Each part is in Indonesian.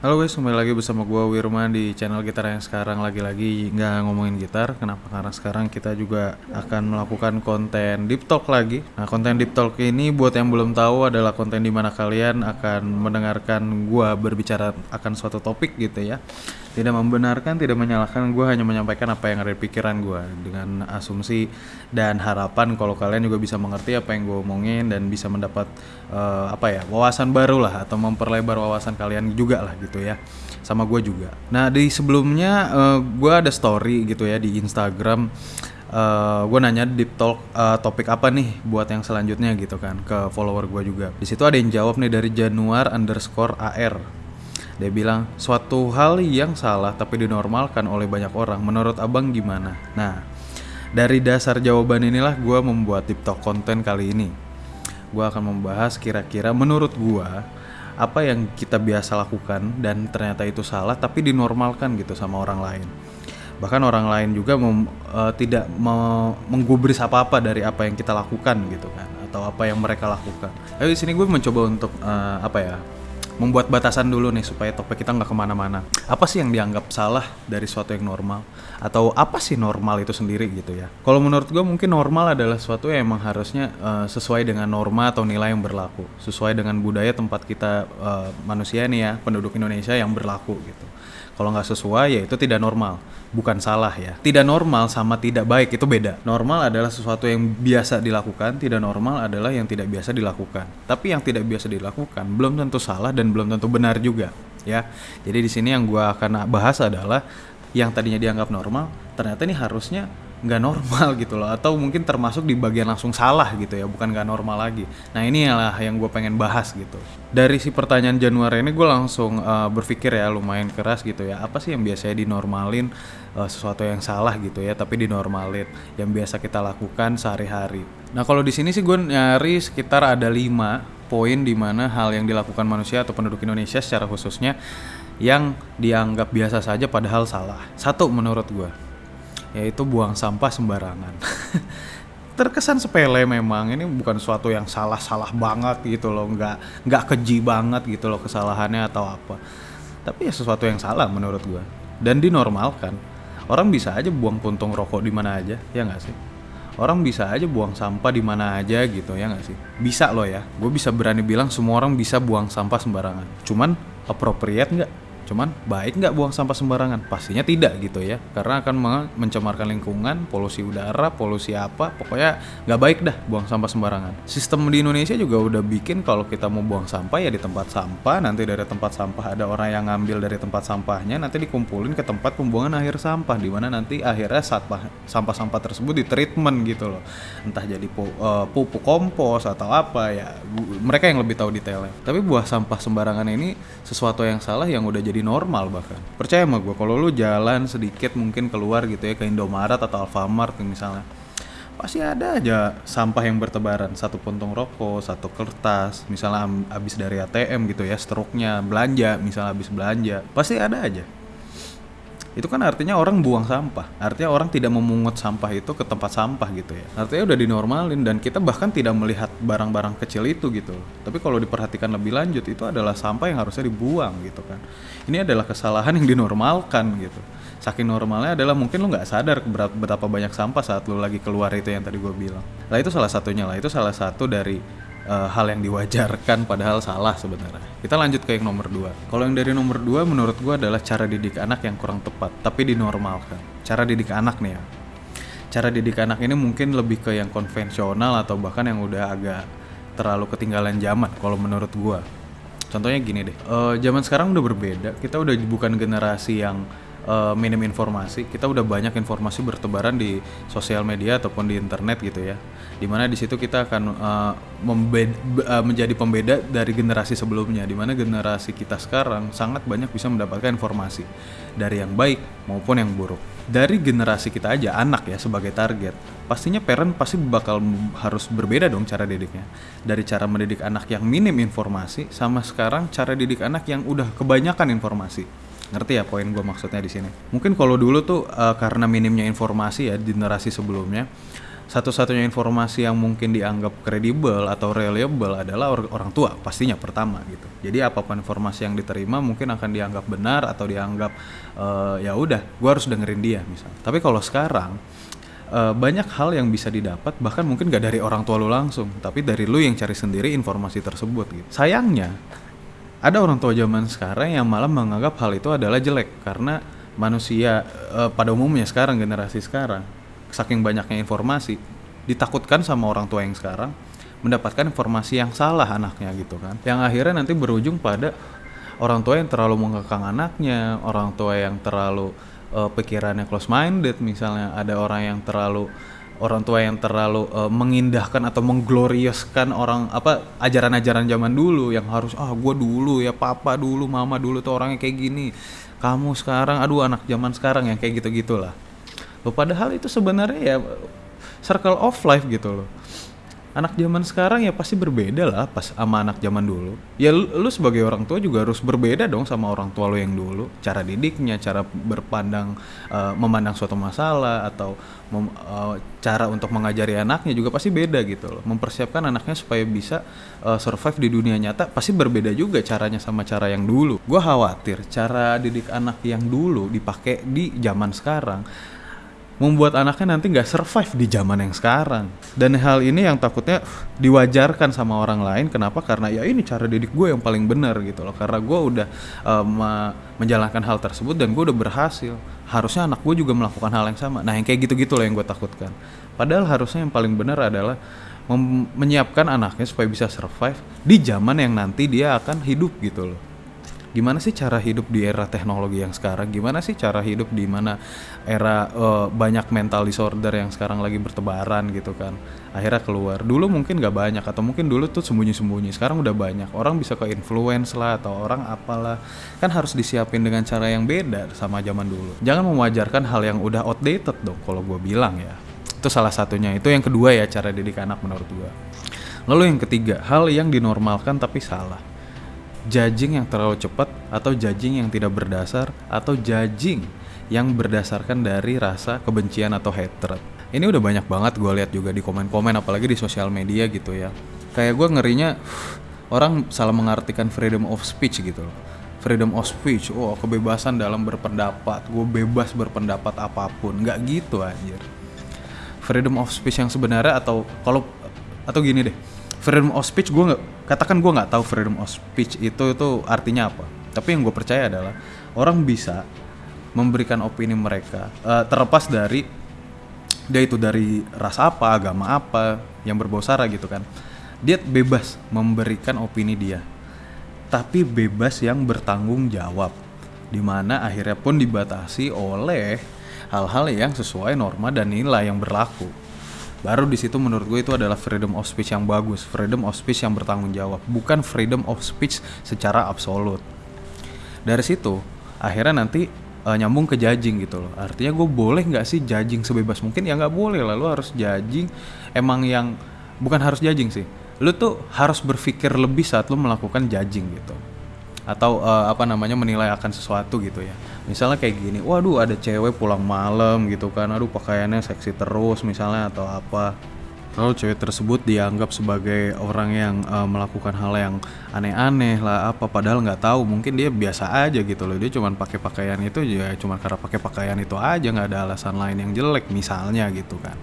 Halo guys, kembali lagi bersama gua Wirman di channel gitar yang sekarang lagi-lagi nggak ngomongin gitar. Kenapa? Karena sekarang kita juga akan melakukan konten deep talk lagi. Nah, konten deep talk ini buat yang belum tahu adalah konten di mana kalian akan mendengarkan gua berbicara akan suatu topik gitu ya. Tidak membenarkan, tidak menyalahkan, gua hanya menyampaikan apa yang ada di pikiran gua dengan asumsi dan harapan kalau kalian juga bisa mengerti apa yang gue omongin dan bisa mendapat eh, apa ya wawasan baru lah atau memperlebar wawasan kalian juga lah gitu ya sama gue juga. Nah di sebelumnya eh, gue ada story gitu ya di Instagram. eh gue nanya deep talk eh, topik apa nih buat yang selanjutnya gitu kan ke follower gue juga. Di situ ada yang jawab nih dari Januar underscore AR. Dia bilang suatu hal yang salah tapi dinormalkan oleh banyak orang. Menurut abang gimana? Nah dari dasar jawaban inilah gue membuat talk konten kali ini. Gue akan membahas kira-kira menurut gue apa yang kita biasa lakukan dan ternyata itu salah tapi dinormalkan gitu sama orang lain. Bahkan orang lain juga mem- eh, tidak me- menggubris apa-apa dari apa yang kita lakukan gitu kan atau apa yang mereka lakukan. Tapi di sini gue mencoba untuk eh, apa ya membuat batasan dulu nih supaya topik kita nggak ke mana-mana. Apa sih yang dianggap salah dari suatu yang normal? Atau apa sih normal itu sendiri gitu ya? Kalau menurut gue mungkin normal adalah suatu yang emang harusnya eh, sesuai dengan norma atau nilai yang berlaku, sesuai dengan budaya tempat kita eh, manusia nih ya, penduduk Indonesia yang berlaku gitu. Kalau nggak sesuai ya itu tidak normal, bukan salah ya. Tidak normal sama tidak baik itu beda. Normal adalah sesuatu yang biasa dilakukan, tidak normal adalah yang tidak biasa dilakukan. Tapi yang tidak biasa dilakukan belum tentu salah dan belum tentu benar juga ya. Jadi di sini yang gua akan bahas adalah yang tadinya dianggap normal, ternyata ini harusnya nggak normal gitu loh. Atau mungkin termasuk di bagian langsung salah gitu ya bukan nggak normal lagi. Nah ini lah yang gue pengen bahas gitu. Dari si pertanyaan Januari ini gue langsung uh, berpikir ya lumayan keras gitu ya. Apa sih yang biasanya dinormalin uh, sesuatu yang salah gitu ya tapi dinormalin yang biasa kita lakukan sehari-hari? Nah kalau di sini sih gue nyari sekitar ada lima poin di mana hal yang dilakukan manusia atau penduduk Indonesia secara khususnya yang dianggap biasa saja padahal salah. Satu menurut gue yaitu buang sampah sembarangan. Terkesan sepele memang ini bukan suatu yang salah-salah banget gitu loh, nggak nggak keji banget gitu loh kesalahannya atau apa. Tapi ya sesuatu yang salah menurut gua dan dinormalkan. Orang bisa aja buang puntung rokok di mana aja, ya nggak sih? Orang bisa aja buang sampah di mana aja gitu ya nggak sih? Bisa loh ya. Gue bisa berani bilang semua orang bisa buang sampah sembarangan. Cuman appropriate nggak? Cuman baik nggak buang sampah sembarangan? Pastinya tidak gitu ya, karena akan men- mencemarkan lingkungan, polusi udara, polusi apa, pokoknya nggak baik dah buang sampah sembarangan. Sistem di Indonesia juga udah bikin kalau kita mau buang sampah ya di tempat sampah, nanti dari tempat sampah ada orang yang ngambil dari tempat sampahnya, nanti dikumpulin ke tempat pembuangan akhir sampah, di mana nanti akhirnya sampah sampah-sampah tersebut di treatment gitu loh, entah jadi eh, pupuk kompos atau apa ya, mereka yang lebih tahu detailnya. Tapi buah sampah sembarangan ini sesuatu yang salah yang udah normal bahkan. Percaya sama gue, kalau lu jalan sedikit mungkin keluar gitu ya ke Indomaret atau Alfamart misalnya, pasti ada aja sampah yang bertebaran satu puntung rokok satu kertas misalnya habis dari ATM gitu ya struknya belanja misalnya habis belanja pasti ada aja itu kan artinya orang buang sampah. Artinya orang tidak memungut sampah itu ke tempat sampah gitu ya. Artinya udah dinormalin dan kita bahkan tidak melihat barang-barang kecil itu gitu. Tapi kalau diperhatikan lebih lanjut itu adalah sampah yang harusnya dibuang gitu kan. Ini adalah kesalahan yang dinormalkan gitu. Saking normalnya adalah mungkin lu nggak sadar betapa banyak sampah saat lu lagi keluar itu yang tadi gue bilang. Lah itu salah satunya lah. Itu salah satu dari eh, hal yang diwajarkan padahal salah sebenarnya. Kita lanjut ke yang nomor dua. Kalau yang dari nomor dua menurut gua adalah cara didik anak yang kurang tepat, tapi dinormalkan. Cara didik anak nih ya. Cara didik anak ini mungkin lebih ke yang konvensional atau bahkan yang udah agak terlalu ketinggalan zaman kalau menurut gua. Contohnya gini deh, eh, zaman sekarang udah berbeda. Kita udah bukan generasi yang eh, minim informasi. Kita udah banyak informasi bertebaran di sosial media ataupun di internet gitu ya. Di mana di situ kita akan be- eh, menjadi pembeda dari generasi sebelumnya. Di mana generasi kita sekarang sangat banyak bisa mendapatkan informasi dari yang baik maupun yang buruk. Dari generasi kita aja anak ya sebagai target, pastinya parent pasti bakal harus berbeda dong cara didiknya. Dari cara mendidik anak yang minim informasi sama sekarang cara didik anak yang udah kebanyakan informasi. Ngerti ya poin gue maksudnya di sini? Mungkin kalau dulu tuh eh, karena minimnya informasi ya generasi sebelumnya, satu-satunya informasi yang mungkin dianggap kredibel atau reliable adalah or orang tua pastinya pertama gitu. Jadi apa pun informasi yang diterima mungkin akan dianggap benar atau dianggap uh, ya udah, gue harus dengerin dia misal. Tapi kalau sekarang uh, banyak hal yang bisa didapat bahkan mungkin gak dari orang tua lu langsung, tapi dari lu yang cari sendiri informasi tersebut gitu. Sayangnya ada orang tua zaman sekarang yang malah menganggap hal itu adalah jelek karena manusia uh, pada umumnya sekarang generasi sekarang saking banyaknya informasi ditakutkan sama orang tua yang sekarang mendapatkan informasi yang salah anaknya gitu kan. Yang akhirnya nanti berujung pada orang tua yang terlalu mengekang anaknya orang tua yang terlalu uh, pikirannya close minded misalnya ada orang yang terlalu orang tua yang terlalu uh, mengindahkan atau menggloriuskan orang apa ajaran-ajaran zaman dulu yang harus ah gue dulu ya papa dulu mama dulu tuh orangnya kayak gini. Kamu sekarang aduh anak zaman sekarang yang kayak gitu gitulah loh padahal itu sebenarnya ya circle of life gitu loh anak zaman sekarang ya pasti berbeda lah pas sama anak zaman dulu. Ya lu, lu sebagai orang tua juga harus berbeda dong sama orang tua lu yang dulu. Cara didiknya cara berpandang uh, memandang suatu masalah atau mem, uh, cara untuk mengajari anaknya juga pasti beda gitu loh. Mempersiapkan anaknya supaya bisa uh, survive di dunia nyata pasti berbeda juga caranya sama cara yang dulu. Gue khawatir cara didik anak yang dulu dipakai di zaman sekarang membuat anaknya nanti nggak survive di zaman yang sekarang. Dan hal ini yang takutnya diwajarkan sama orang lain. Kenapa? Karena ya ini cara didik gue yang paling benar gitu loh. Karena gue udah um, menjalankan hal tersebut dan gue udah berhasil. Harusnya anak gue juga melakukan hal yang sama. Nah yang kayak gitu-gitu loh yang gue takutkan. Padahal harusnya yang paling benar adalah menyiapkan anaknya supaya bisa survive di zaman yang nanti dia akan hidup gitu loh gimana sih cara hidup di era teknologi yang sekarang? Gimana sih cara hidup di mana era uh, banyak mental disorder yang sekarang lagi bertebaran gitu kan? Akhirnya keluar. Dulu mungkin gak banyak atau mungkin dulu tuh sembunyi-sembunyi. Sekarang udah banyak. Orang bisa ke influence lah atau orang apalah. Kan harus disiapin dengan cara yang beda sama zaman dulu. Jangan mewajarkan hal yang udah outdated dong kalau gue bilang ya. Itu salah satunya. Itu yang kedua ya cara didik anak menurut gue lalu yang ketiga hal yang dinormalkan tapi salah judging yang terlalu cepat atau judging yang tidak berdasar atau judging yang berdasarkan dari rasa kebencian atau hatred. Ini udah banyak banget gue lihat juga di komen-komen apalagi di sosial media gitu ya. Kayak gue ngerinya orang salah mengartikan freedom of speech gitu loh. Freedom of speech, oh kebebasan dalam berpendapat, gue bebas berpendapat apa pun, nggak gitu anjir. Freedom of speech yang sebenarnya atau kalau atau gini deh, freedom of speech gue nggak katakan gue nggak tahu freedom of speech itu itu artinya apa. Tapi yang gue percaya adalah orang bisa memberikan opini mereka uh, terlepas dari dia itu dari ras apa agama apa yang berbau sara gitu kan. Dia bebas memberikan opini dia tapi bebas yang bertanggung jawab di mana akhirnya pun dibatasi oleh hal-hal yang sesuai norma dan nilai yang berlaku baru di situ menurut gue itu adalah freedom of speech yang bagus freedom of speech yang bertanggung jawab bukan freedom of speech secara absolut. Dari situ akhirnya nanti uh, nyambung ke judging gitu loh. Artinya gue boleh nggak sih judging sebebas mungkin? Ya nggak boleh lalu harus judging. Emang yang bukan harus judging sih. Lu tuh harus berpikir lebih saat lu melakukan judging gitu atau uh, apa namanya menilai akan sesuatu gitu ya. Misalnya kayak gini waduh ada cewek pulang malam gitu kan. Aduh pakaiannya seksi terus misalnya atau apa. Lalu cewek tersebut dianggap sebagai orang yang uh, melakukan hal yang aneh-aneh lah apa padahal nggak tahu. Mungkin dia biasa aja gitu loh. Dia cuma pakai pakaian itu ya cuma karena pakai pakaian itu aja nggak ada alasan lain yang jelek misalnya gitu kan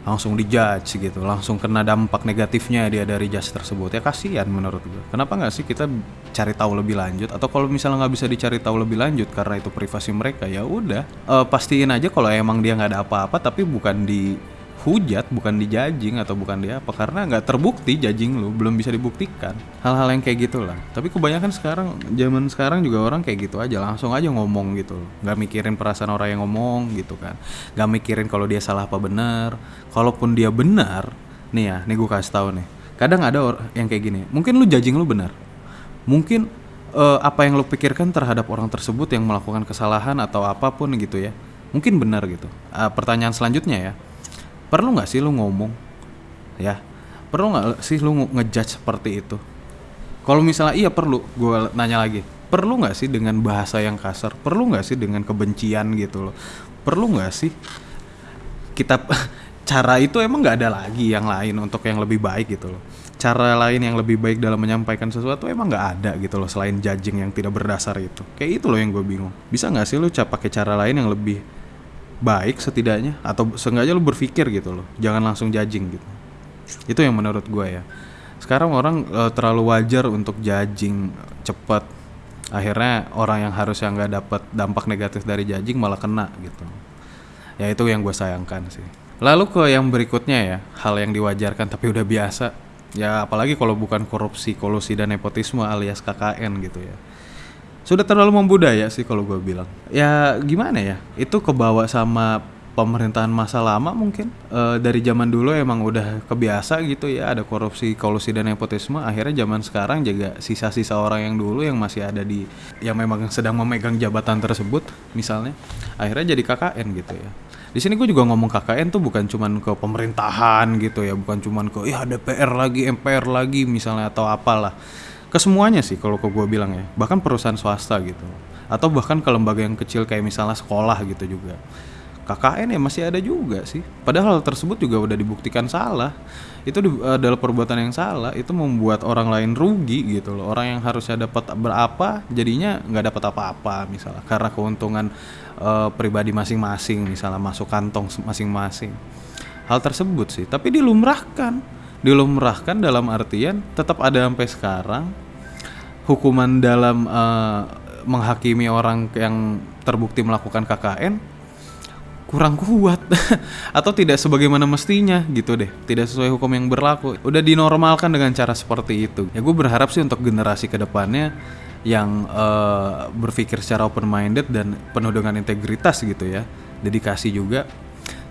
langsung dijudge gitu langsung kena dampak negatifnya dia dari judge tersebut. Ya kasihan menurut gue kenapa nggak sih kita cari tahu lebih lanjut? Atau kalau misalnya nggak bisa dicari tahu lebih lanjut karena itu privasi mereka ya udah uh, pastiin aja kalau emang dia nggak ada apa-apa tapi bukan di hujat bukan di judging atau bukan di apa karena nggak terbukti judging lu belum bisa dibuktikan. Hal-hal yang kayak gitulah tapi kebanyakan sekarang zaman sekarang juga orang kayak gitu aja langsung aja ngomong gitu nggak mikirin perasaan orang yang ngomong gitu kan. Nggak mikirin kalau dia salah apa benar. Kalaupun dia benar nih ya nih gue kasih tahu nih. Kadang ada orang yang kayak gini mungkin lu judging lu benar. Mungkin uh, apa yang lu pikirkan terhadap orang tersebut yang melakukan kesalahan atau apa pun gitu ya mungkin benar gitu. Uh, pertanyaan selanjutnya ya perlu nggak sih lu ngomong? Ya perlu nggak sih lu ngejudge seperti itu? Kalau misalnya iya perlu. Gue nanya lagi. Perlu nggak sih dengan bahasa yang kasar? Perlu nggak sih dengan kebencian gitu loh? Perlu nggak sih kita cara itu emang nggak ada lagi yang lain untuk yang lebih baik gitu loh. Cara lain yang lebih baik dalam menyampaikan sesuatu emang nggak ada gitu loh selain judging yang tidak berdasar itu. Kayak itu loh yang gue bingung. Bisa nggak sih lo pakai cara lain yang lebih baik setidaknya atau seenggaknya lo berpikir gitu loh. Jangan langsung judging gitu. Itu yang menurut gue ya. Sekarang orang e, terlalu wajar untuk judging cepat akhirnya orang yang harusnya nggak dapat dampak negatif dari judging malah kena gitu. Ya itu yang gue sayangkan sih. Lalu ke yang berikutnya ya hal yang diwajarkan tapi udah biasa. Ya apalagi kalau bukan korupsi kolusi dan nepotisme alias KKN gitu ya sudah terlalu membudaya sih kalau gue bilang. Ya gimana ya? Itu kebawa sama pemerintahan masa lama mungkin. E, dari zaman dulu emang udah kebiasa gitu ya ada korupsi kolusi dan nepotisme. Akhirnya zaman sekarang juga sisa-sisa orang yang dulu yang masih ada di yang memang sedang memegang jabatan tersebut misalnya akhirnya jadi KKN gitu ya. Di sini gue juga ngomong KKN tuh bukan cuman ke pemerintahan gitu ya bukan cuman ke ya DPR lagi MPR lagi misalnya atau apalah ke semuanya sih kalau ke gue bilang ya bahkan perusahaan swasta gitu atau bahkan ke lembaga yang kecil kayak misalnya sekolah gitu juga KKN ya masih ada juga sih. Padahal hal tersebut juga udah dibuktikan salah. Itu adalah perbuatan yang salah. Itu membuat orang lain rugi gitu loh. Orang yang harusnya dapat berapa jadinya nggak dapat apa-apa misalnya karena keuntungan uh, pribadi masing-masing misalnya masuk kantong masing-masing. Hal tersebut sih. Tapi dilumrahkan. Dilumrahkan dalam artian tetap ada sampai sekarang. Hukuman dalam uh, menghakimi orang yang terbukti melakukan KKN kurang kuat. Atau tidak sebagaimana mestinya gitu deh. Tidak sesuai hukum yang berlaku. Udah dinormalkan dengan cara seperti itu. Ya gue berharap sih untuk generasi ke depannya yang uh, berpikir secara open minded dan penuh dengan integritas gitu ya. Dedikasi juga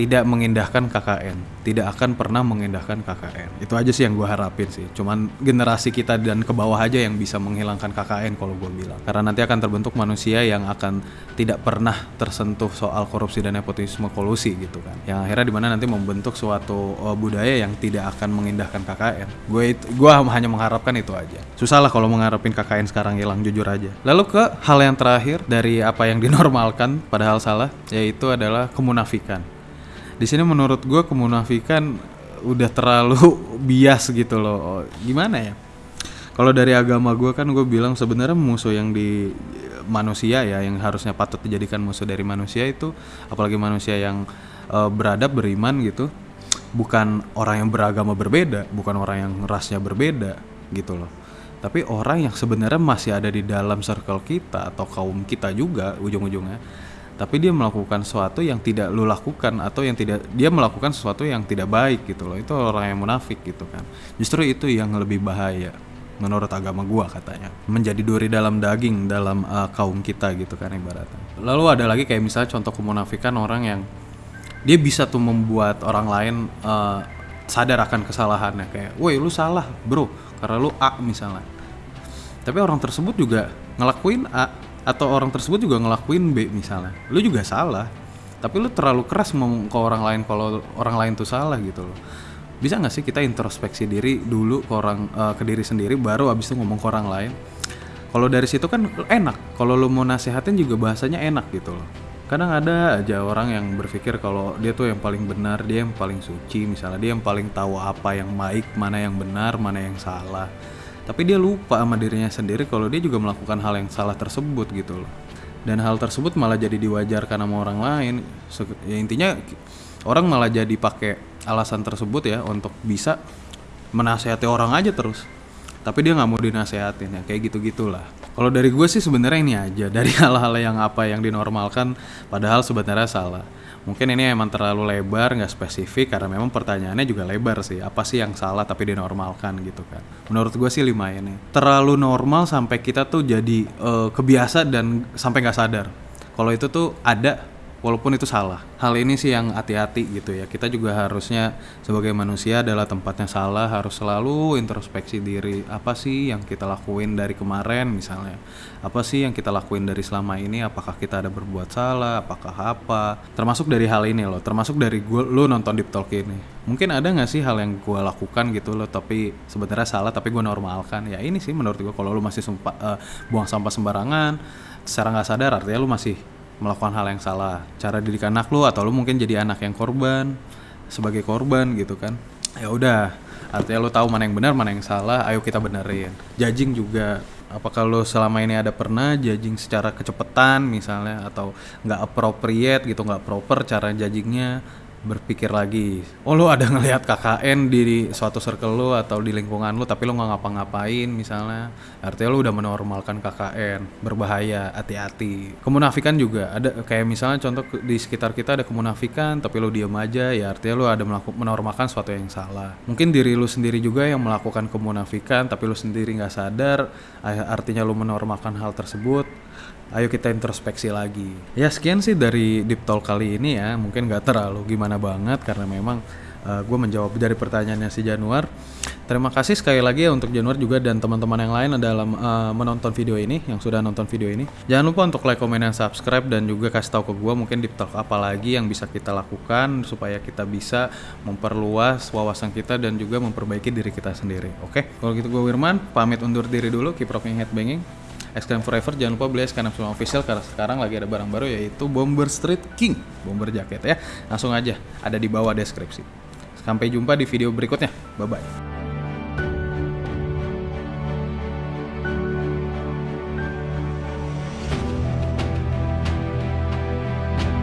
tidak mengindahkan KKN, tidak akan pernah mengindahkan KKN. Itu aja sih yang gue harapin sih. Cuman generasi kita dan ke bawah aja yang bisa menghilangkan KKN kalau gue bilang. Karena nanti akan terbentuk manusia yang akan tidak pernah tersentuh soal korupsi dan nepotisme kolusi gitu kan. Yang akhirnya di mana nanti membentuk suatu uh, budaya yang tidak akan mengindahkan KKN. Gue gue hanya mengharapkan itu aja. Susah lah kalau mengharapin KKN sekarang hilang jujur aja. Lalu ke hal yang terakhir dari apa yang dinormalkan padahal salah yaitu adalah kemunafikan di sini menurut gue kemunafikan udah terlalu bias gitu loh. Gimana ya? Kalau dari agama gue kan gue bilang sebenarnya musuh yang di manusia ya yang harusnya patut dijadikan musuh dari manusia itu apalagi manusia yang uh, beradab beriman gitu bukan orang yang beragama berbeda bukan orang yang rasnya berbeda gitu loh. Tapi orang yang sebenarnya masih ada di dalam circle kita atau kaum kita juga ujung-ujungnya tapi dia melakukan sesuatu yang tidak lu lakukan atau yang tidak dia melakukan sesuatu yang tidak baik gitu loh. Itu orang yang munafik gitu kan. Justru itu yang lebih bahaya menurut agama gua katanya. Menjadi duri dalam daging dalam uh, kaum kita gitu kan ibaratnya. Lalu ada lagi kayak misalnya contoh kemunafikan orang yang dia bisa tuh membuat orang lain uh, sadar akan kesalahannya. Kayak woi lu salah bro. Karena lu A misalnya. Tapi orang tersebut juga ngelakuin A atau orang tersebut juga ngelakuin B misalnya. Lu juga salah. Tapi lu terlalu keras ngomong ke orang lain kalau orang lain tuh salah gitu loh. Bisa nggak sih kita introspeksi diri dulu ke orang uh, ke diri sendiri baru abis itu ngomong ke orang lain? Kalau dari situ kan enak. Kalau lu mau nasehatin juga bahasanya enak gitu loh. Kadang ada aja orang yang berpikir kalau dia tuh yang paling benar dia yang paling suci. Misalnya dia yang paling tahu apa yang baik mana yang benar mana yang salah tapi dia lupa sama dirinya sendiri kalau dia juga melakukan hal yang salah tersebut gitu loh. Dan hal tersebut malah jadi diwajarkan sama orang lain. Ya intinya orang malah jadi pakai alasan tersebut ya untuk bisa menasehati orang aja terus tapi dia nggak mau dinasehatin ya kayak gitu gitulah kalau dari gue sih sebenarnya ini aja dari hal-hal yang apa yang dinormalkan padahal sebenarnya salah. Mungkin ini emang terlalu lebar nggak spesifik karena memang pertanyaannya juga lebar sih. Apa sih yang salah tapi dinormalkan gitu kan? Menurut gue sih lima ini. Terlalu normal sampai kita tuh jadi uh, kebiasa dan sampai nggak sadar. Kalau itu tuh ada walaupun itu salah. Hal ini sih yang hati-hati gitu ya. Kita juga harusnya sebagai manusia adalah tempatnya salah harus selalu introspeksi diri. Apa sih yang kita lakuin dari kemarin misalnya? Apa sih yang kita lakuin dari selama ini? Apakah kita ada berbuat salah? Apakah apa? Termasuk dari hal ini loh. Termasuk dari gue lu nonton Deep Talk ini. Mungkin ada nggak sih hal yang gue lakukan gitu loh tapi sebenarnya salah tapi gue normalkan. Ya ini sih menurut gue kalau lu masih sumpah, uh, buang sampah sembarangan secara nggak sadar artinya lu masih melakukan hal yang salah. Cara didik anak lu atau lu mungkin jadi anak yang korban sebagai korban gitu kan. Ya udah artinya lo tahu mana yang benar mana yang salah ayo kita benerin. Judging juga apakah lo selama ini ada pernah judging secara kecepatan misalnya atau nggak appropriate gitu nggak proper cara judgingnya berpikir lagi oh lo ada ngelihat KKN di suatu circle lo atau di lingkungan lo tapi lo nggak ngapa-ngapain misalnya. Artinya lo udah menormalkan KKN berbahaya hati-hati. Kemunafikan juga. Ada kayak misalnya contoh di sekitar kita ada kemunafikan tapi lo diem aja ya artinya lo ada melakukan menormalkan sesuatu yang salah. Mungkin diri lo sendiri juga yang melakukan kemunafikan tapi lo sendiri nggak sadar artinya lo menormalkan hal tersebut Ayo kita introspeksi lagi. Ya sekian sih dari Deep Talk kali ini ya. Mungkin nggak terlalu gimana banget karena memang gue menjawab dari pertanyaannya si Januar. Terima kasih sekali lagi ya untuk Januar juga dan teman-teman yang lain dalam eh, menonton video ini, yang sudah nonton video ini. Jangan lupa untuk like, komen, dan subscribe dan juga kasih tahu ke gue mungkin Deep Talk apa lagi yang bisa kita lakukan supaya kita bisa memperluas wawasan kita dan juga memperbaiki diri kita sendiri. Oke, kalau gitu gue Wirman pamit undur diri dulu. Keep rocking headbanging. Exclaim Forever jangan lupa beli Exclaim Semua Official karena sekarang lagi ada barang baru yaitu Bomber Street King Bomber jaket ya. Langsung aja ada di bawah deskripsi. Sampai jumpa di video berikutnya. Bye bye